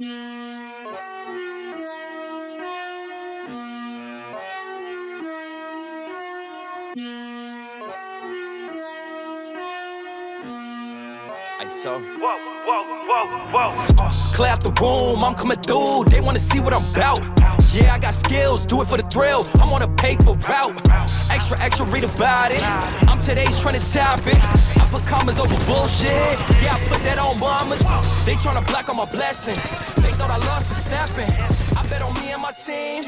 So, whoa, whoa, whoa, whoa. Uh, clear out the room, I'm coming through. They wanna see what I'm about. Yeah, I got skills, do it for the thrill. I'm on a paper route. Extra, extra, read about it. I'm today's trending topic. I put commas over bullshit. Yeah, I put that on mamas. They tryna block all my blessings. They thought I lost a stepping. I bet on me and my team.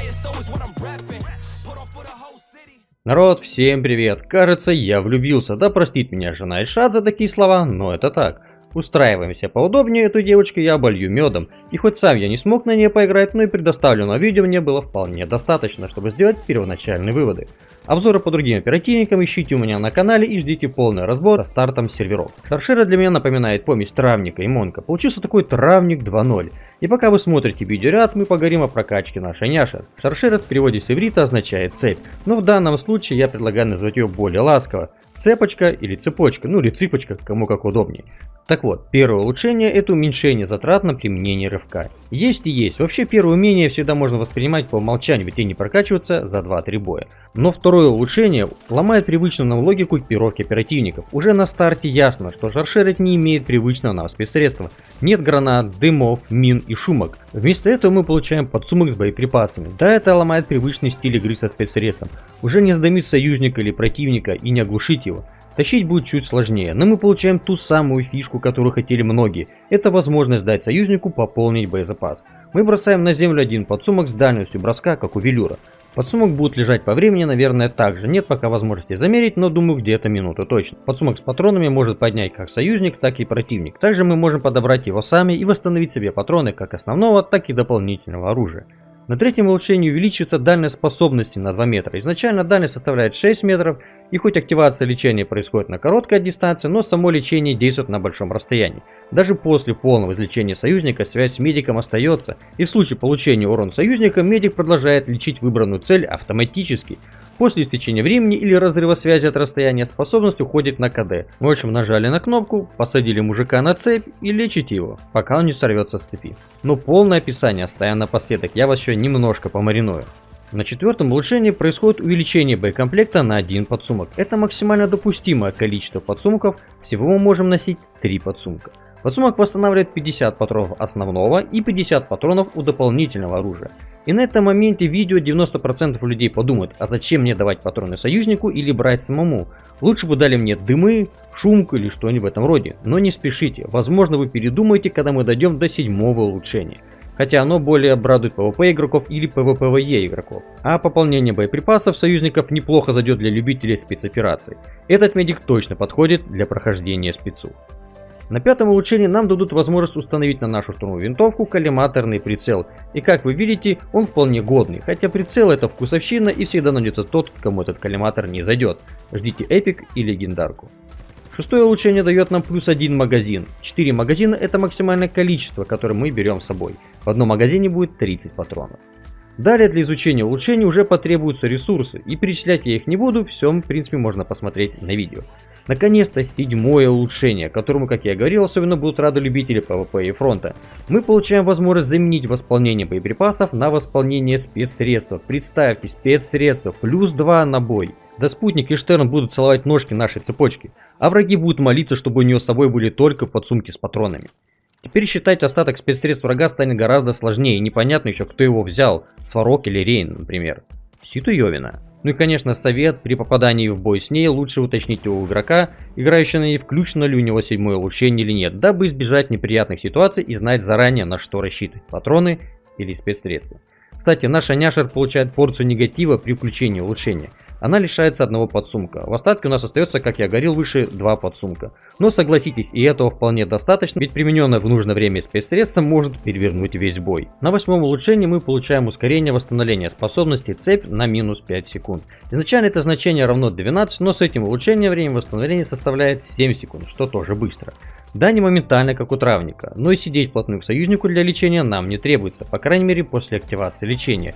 ISO is what I'm repping. Put on for the whole city. Народ, всем привет! Кажется, я влюбился. Да простит меня жена и шат за такие слова, но это так. Устраиваемся поудобнее, эту девочку я оболью медом. И хоть сам я не смог на ней поиграть, но и предоставленного видео мне было вполне достаточно, чтобы сделать первоначальные выводы. Обзоры по другим оперативникам ищите у меня на канале и ждите полный разбор со стартом серверов. Шаршира для меня напоминает помесь травника и монка. Получился такой травник 2.0. И пока вы смотрите видеоряд, мы поговорим о прокачке нашей няши. Шаршира в переводе с иврита означает цепь, но в данном случае я предлагаю назвать ее более ласково. Цепочка или цепочка, ну или цыпочка, кому как удобнее. Так вот, первое улучшение это уменьшение затрат на применение рывка. Есть и есть. Вообще первое умение всегда можно воспринимать по умолчанию, ведь и не прокачиваться за 2-3 боя. Но второе улучшение ломает привычную нам логику экипировки оперативников. Уже на старте ясно, что шаршерить не имеет привычного нам спецсредства. Нет гранат, дымов, мин и шумок. Вместо этого мы получаем подсумок с боеприпасами. Да, это ломает привычный стиль игры со спецсредством. Уже не сдавить союзника или противника и не оглушить его. Тащить будет чуть сложнее, но мы получаем ту самую фишку, которую хотели многие. Это возможность дать союзнику пополнить боезапас. Мы бросаем на землю один подсумок с дальностью броска, как у велюра. Подсумок будет лежать по времени, наверное, так же. Нет пока возможности замерить, но думаю где-то минуту точно. Подсумок с патронами может поднять как союзник, так и противник. Также мы можем подобрать его сами и восстановить себе патроны как основного, так и дополнительного оружия. На третьем улучшении увеличивается дальность способности на 2 метра. Изначально дальность составляет 6 метров, и хоть активация лечения происходит на короткой дистанции, но само лечение действует на большом расстоянии. Даже после полного излечения союзника связь с медиком остается, и в случае получения урона союзника медик продолжает лечить выбранную цель автоматически. После истечения времени или разрыва связи от расстояния способность уходит на КД. В общем, нажали на кнопку, посадили мужика на цепь и лечите его, пока он не сорвется с цепи. Но полное описание оставим напоследок, я вас еще немножко помариную. На четвертом улучшении происходит увеличение боекомплекта на один подсумок. Это максимально допустимое количество подсумков, всего мы можем носить 3 подсумка. Подсумок восстанавливает 50 патронов основного и 50 патронов у дополнительного оружия. И на этом моменте видео 90% людей подумают, а зачем мне давать патроны союзнику или брать самому? Лучше бы дали мне дымы, шумку или что-нибудь в этом роде. Но не спешите, возможно вы передумаете, когда мы дойдем до седьмого улучшения. Хотя оно более обрадует PvP игроков или PvPvE игроков. А пополнение боеприпасов союзников неплохо зайдет для любителей спецопераций. Этот медик точно подходит для прохождения спецу. На пятом улучшении нам дадут возможность установить на нашу штурмовую винтовку коллиматорный прицел. И как вы видите, он вполне годный, хотя прицел это вкусовщина и всегда найдется тот, кому этот коллиматор не зайдет. Ждите эпик и легендарку. Шестое улучшение дает нам плюс один магазин. 4 магазина это максимальное количество, которое мы берем с собой. В одном магазине будет 30 патронов. Далее для изучения улучшений уже потребуются ресурсы, и перечислять я их не буду, все в принципе можно посмотреть на видео. Наконец-то седьмое улучшение, которому, как я говорил, особенно будут рады любители PvP и фронта. Мы получаем возможность заменить восполнение боеприпасов на восполнение спецсредств. Представьте, спецсредства плюс 2 на бой. Да спутник и Штерн будут целовать ножки нашей цепочки, а враги будут молиться, чтобы у нее с собой были только подсумки с патронами. Теперь считать остаток спецсредств врага станет гораздо сложнее и непонятно еще кто его взял, Сварог или Рейн, например. Ситу Йовина. Ну и конечно совет, при попадании в бой с ней лучше уточнить у игрока, играющего на ней, включено ли у него седьмое улучшение или нет, дабы избежать неприятных ситуаций и знать заранее на что рассчитывать, патроны или спецсредства. Кстати, наша няшер получает порцию негатива при включении улучшения – она лишается одного подсумка. В остатке у нас остается, как я говорил выше, два подсумка. Но согласитесь, и этого вполне достаточно, ведь примененное в нужное время спецсредство может перевернуть весь бой. На восьмом улучшении мы получаем ускорение восстановления способности цепь на минус 5 секунд. Изначально это значение равно 12, но с этим улучшением время восстановления составляет 7 секунд, что тоже быстро. Да, не моментально, как у травника, но и сидеть вплотную к союзнику для лечения нам не требуется, по крайней мере после активации лечения.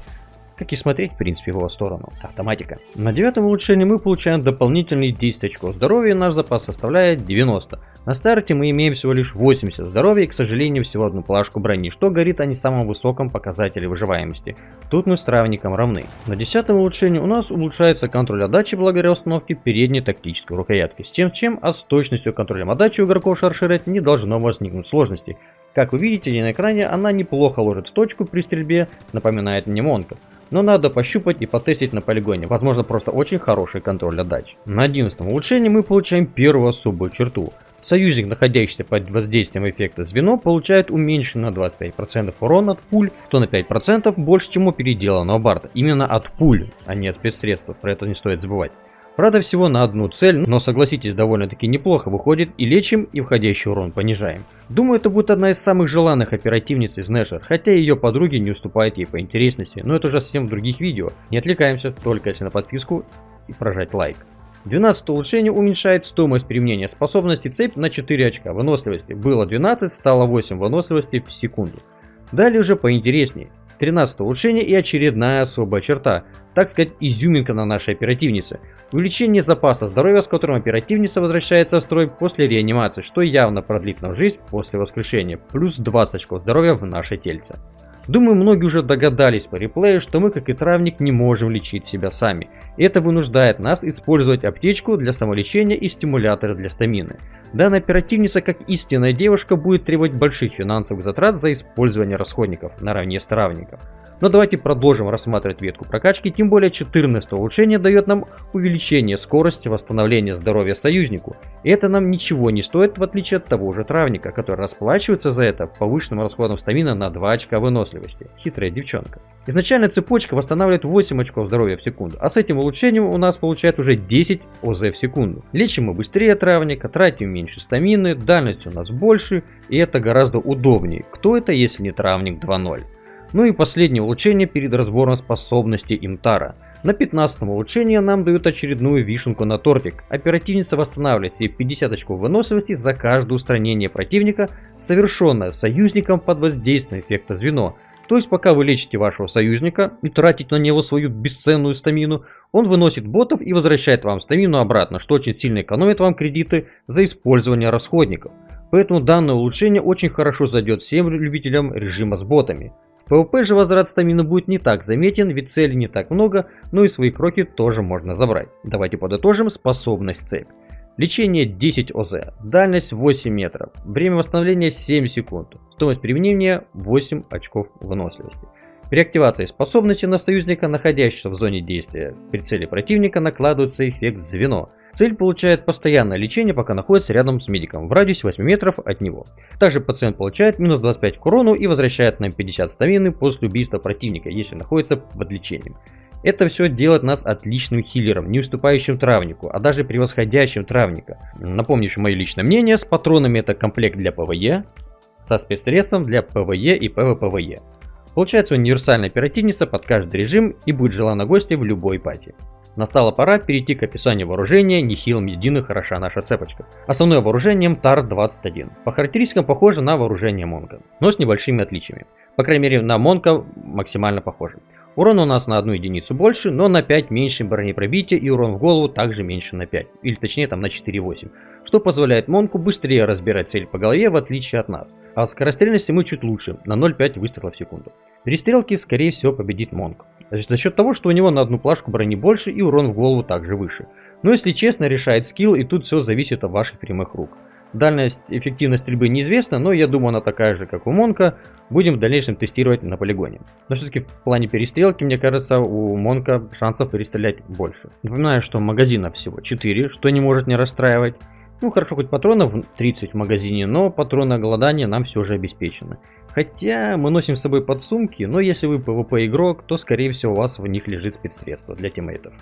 Как и смотреть в принципе в его сторону. Автоматика. На девятом улучшении мы получаем дополнительные 10 очков здоровья, наш запас составляет 90. На старте мы имеем всего лишь 80 здоровья и, к сожалению, всего одну плашку брони, что говорит о не самом высоком показателе выживаемости. Тут мы с травником равны. На 10 улучшении у нас улучшается контроль отдачи благодаря установке передней тактической рукоятки. С чем с чем, а с точностью контроля отдачи у игроков Шарширет не должно возникнуть сложностей. Как вы видите на экране, она неплохо ложит в точку при стрельбе, напоминает мне Монка. Но надо пощупать и потестить на полигоне, возможно просто очень хороший контроль отдачи. На 11 улучшении мы получаем первую особую черту – Союзник, находящийся под воздействием эффекта звено, получает уменьшенный на 25% урон от пуль, что на 5% больше, чем у переделанного барда. Именно от пуль, а не от спецсредств, про это не стоит забывать. Правда всего на одну цель, но согласитесь, довольно-таки неплохо выходит и лечим, и входящий урон понижаем. Думаю, это будет одна из самых желанных оперативниц из Нэшер, хотя ее подруги не уступают ей по интересности, но это уже совсем в других видео. Не отвлекаемся, только если на подписку и прожать лайк. 12 улучшение уменьшает стоимость применения способности цепь на 4 очка выносливости. Было 12, стало 8 выносливости в секунду. Далее уже поинтереснее. 13 улучшение и очередная особая черта, так сказать изюминка на нашей оперативнице. Увеличение запаса здоровья, с которым оперативница возвращается в строй после реанимации, что явно продлит нам жизнь после воскрешения, плюс 20 очков здоровья в наше тельце. Думаю, многие уже догадались по реплею, что мы, как и травник, не можем лечить себя сами. Это вынуждает нас использовать аптечку для самолечения и стимуляторы для стамины. Данная оперативница, как истинная девушка, будет требовать больших финансовых затрат за использование расходников наравне с травником. Но давайте продолжим рассматривать ветку прокачки, тем более 14 улучшение дает нам увеличение скорости восстановления здоровья союзнику. И это нам ничего не стоит, в отличие от того же травника, который расплачивается за это повышенным расходом стамина на 2 очка выносливости. Хитрая девчонка. Изначально цепочка восстанавливает 8 очков здоровья в секунду, а с этим улучшением у нас получает уже 10 ОЗ в секунду. Лечим мы быстрее травника, тратим меньше стамины, дальность у нас больше, и это гораздо удобнее. Кто это, если не травник 2.0? Ну и последнее улучшение перед разбором способности Имтара. На 15 улучшении нам дают очередную вишенку на тортик. Оперативница восстанавливает себе 50 очков выносливости за каждое устранение противника, совершенное союзником под воздействием эффекта звено. То есть пока вы лечите вашего союзника и тратите на него свою бесценную стамину, он выносит ботов и возвращает вам стамину обратно, что очень сильно экономит вам кредиты за использование расходников. Поэтому данное улучшение очень хорошо зайдет всем любителям режима с ботами. В PvP же возврат стамины будет не так заметен, ведь целей не так много, но и свои кроки тоже можно забрать. Давайте подытожим способность цепь. Лечение 10 ОЗ, дальность 8 метров, время восстановления 7 секунд, стоимость применения 8 очков выносливости. При активации способности на союзника, находящегося в зоне действия в прицеле противника, накладывается эффект звено, Цель получает постоянное лечение, пока находится рядом с медиком, в радиусе 8 метров от него. Также пациент получает минус 25 к урону и возвращает нам 50 стамины после убийства противника, если находится под лечением. Это все делает нас отличным хиллером, не уступающим травнику, а даже превосходящим травника. Напомню еще мое личное мнение, с патронами это комплект для PvE, со спецсредством для PvE и PvPvE. Получается универсальная оперативница под каждый режим и будет желанна гостья в любой пати. Настала пора перейти к описанию вооружения, не хилом единым хороша наша цепочка. Основное вооружение ТАР-21. По характеристикам похоже на вооружение Монка, но с небольшими отличиями. По крайней мере на Монка максимально похоже. Урон у нас на одну единицу больше, но на 5 меньше бронепробития и урон в голову также меньше на 5, или точнее там на 4,8, что позволяет Монку быстрее разбирать цель по голове в отличие от нас. А от скорострельности мы чуть лучше, на 0,5 выстрела в секунду. Перестрелки скорее всего победит Монк. За счет того, что у него на одну плашку брони больше и урон в голову также выше. Но если честно, решает скилл и тут все зависит от ваших прямых рук. Дальность эффективность стрельбы неизвестна, но я думаю она такая же, как у Монка. Будем в дальнейшем тестировать на полигоне. Но все-таки в плане перестрелки, мне кажется, у Монка шансов перестрелять больше. Напоминаю, что магазинов всего 4, что не может не расстраивать. Ну хорошо, хоть патронов 30 в магазине, но патроны голодания нам все же обеспечены. Хотя мы носим с собой подсумки, но если вы PvP игрок, то скорее всего у вас в них лежит спецсредство для тиммейтов.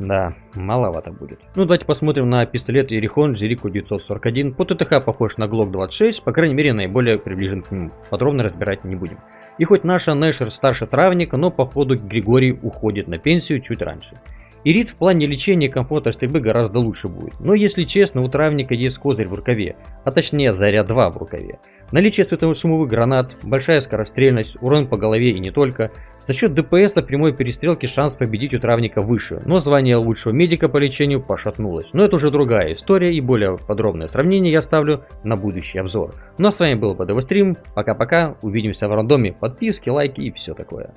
Да, маловато будет. Ну давайте посмотрим на пистолет Ерихон Jericho 941. По ТТХ похож на Glock 26, по крайней мере наиболее приближен к нему. Подробно разбирать не будем. И хоть наша Нэшер старше травника, но походу Григорий уходит на пенсию чуть раньше. И рит в плане лечения и комфорта стрельбы гораздо лучше будет. Но если честно, у травника есть козырь в рукаве, а точнее заряд 2 в рукаве. Наличие светошумовых гранат, большая скорострельность, урон по голове и не только, За счет ДПС прямой перестрелки шанс победить у травника выше, но звание лучшего медика по лечению пошатнулось. Но это уже другая история и более подробное сравнение я ставлю на будущий обзор. Ну а с вами был ВДВ Стрим, пока-пока, увидимся в рандоме, подписки, лайки и все такое.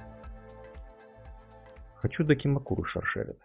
Хочу до Кимакуру шаршерит.